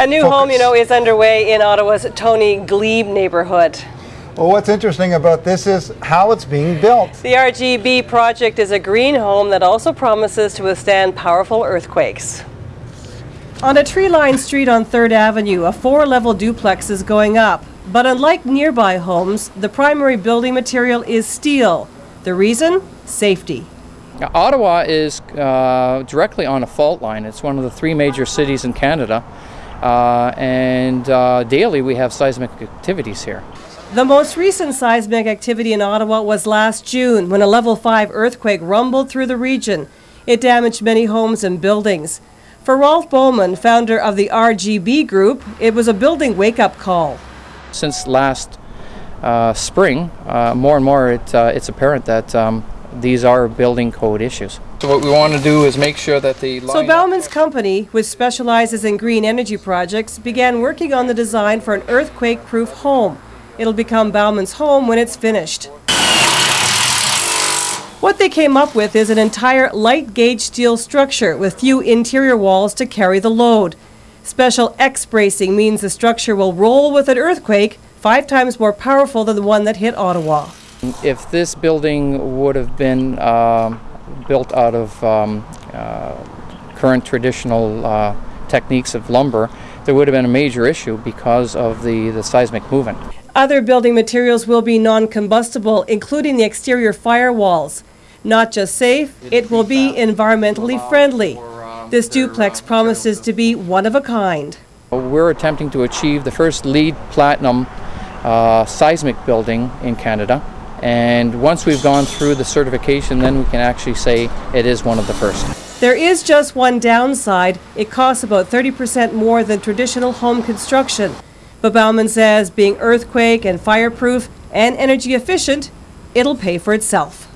A new Focus. home, you know, is underway in Ottawa's Tony Glebe neighborhood. Well, what's interesting about this is how it's being built. The RGB project is a green home that also promises to withstand powerful earthquakes. On a tree-lined street on 3rd Avenue, a four-level duplex is going up. But unlike nearby homes, the primary building material is steel. The reason? Safety. Now, Ottawa is uh, directly on a fault line. It's one of the three major cities in Canada, uh, and uh, daily we have seismic activities here. The most recent seismic activity in Ottawa was last June when a level 5 earthquake rumbled through the region. It damaged many homes and buildings. For Rolf Bauman, founder of the RGB Group, it was a building wake-up call. Since last uh, spring, uh, more and more it, uh, it's apparent that um, these are building code issues. So what we want to do is make sure that the So Bauman's company, which specializes in green energy projects, began working on the design for an earthquake-proof home. It'll become Bauman's home when it's finished. What they came up with is an entire light gauge steel structure with few interior walls to carry the load. Special X bracing means the structure will roll with an earthquake, five times more powerful than the one that hit Ottawa. If this building would have been um, built out of um, uh, current traditional uh, techniques of lumber, there would have been a major issue because of the, the seismic movement. Other building materials will be non-combustible, including the exterior firewalls. Not just safe, it will be environmentally friendly. This duplex promises to be one of a kind. We're attempting to achieve the first LEED platinum uh, seismic building in Canada. And once we've gone through the certification, then we can actually say it is one of the first. There is just one downside. It costs about 30% more than traditional home construction. But Bauman says being earthquake and fireproof and energy efficient, it'll pay for itself.